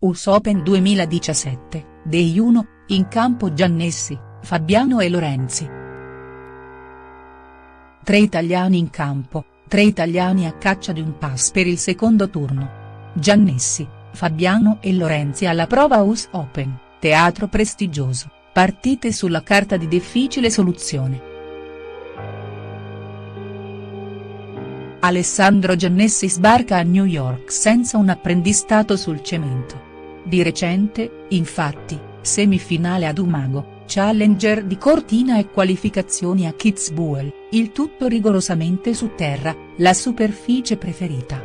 US Open 2017, Day 1, in campo Giannessi, Fabiano e Lorenzi. Tre italiani in campo, tre italiani a caccia di un pass per il secondo turno. Giannessi, Fabiano e Lorenzi alla prova US Open, teatro prestigioso, partite sulla carta di difficile soluzione. Alessandro Giannessi sbarca a New York senza un apprendistato sul cemento. Di recente, infatti, semifinale ad Umago, challenger di Cortina e qualificazioni a Kitzbühel, il tutto rigorosamente su terra, la superficie preferita.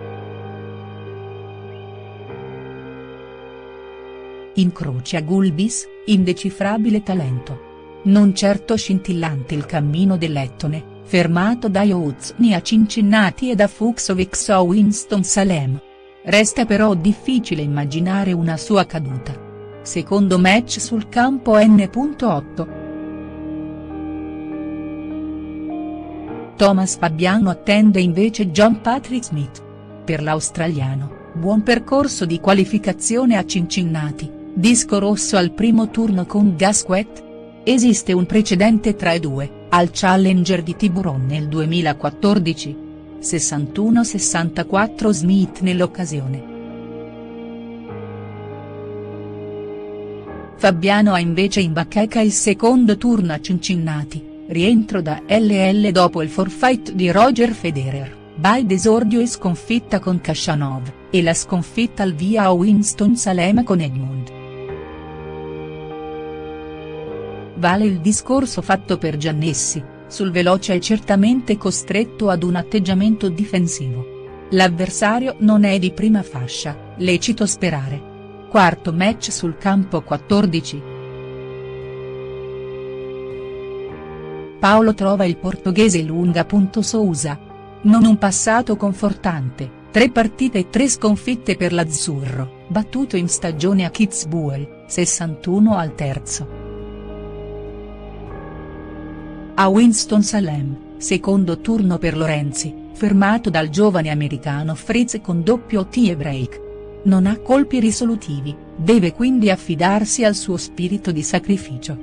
Incrocia Gulbis, indecifrabile talento. Non certo scintillante il cammino dell'Ettone, fermato da Jouzni a Cincinnati e da Fuxovics a Winston-Salem. Resta però difficile immaginare una sua caduta. Secondo match sul campo N.8. Thomas Fabiano attende invece John Patrick Smith. Per l'australiano, buon percorso di qualificazione a Cincinnati, disco rosso al primo turno con Gasquet? Esiste un precedente tra i due, al Challenger di Tiburon nel 2014. 61-64 Smith nell'occasione. Fabiano ha invece in bacheca il secondo turno a Cincinnati, rientro da LL dopo il forfait di Roger Federer, bye d'esordio e sconfitta con Kashanov, e la sconfitta al via a Winston-Salem con Edmund. Vale il discorso fatto per Giannessi, sul veloce è certamente costretto ad un atteggiamento difensivo. L'avversario non è di prima fascia, lecito sperare. Quarto match sul campo 14. Paolo trova il portoghese lunga. Sousa. Non un passato confortante, tre partite e tre sconfitte per l'azzurro, battuto in stagione a Kitzbühel, 61 al terzo. A Winston-Salem, secondo turno per Lorenzi, fermato dal giovane americano Fritz con doppio tie break. Non ha colpi risolutivi, deve quindi affidarsi al suo spirito di sacrificio.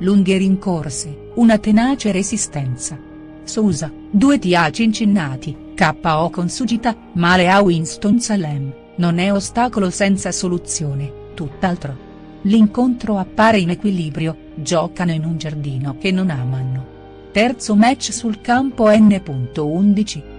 Lunghe rincorse, una tenace resistenza. Sousa, 2 TA Cincinnati, KO con Sugita, male a Winston-Salem, non è ostacolo senza soluzione, tutt'altro. L'incontro appare in equilibrio, giocano in un giardino che non amano. Terzo match sul campo N.11.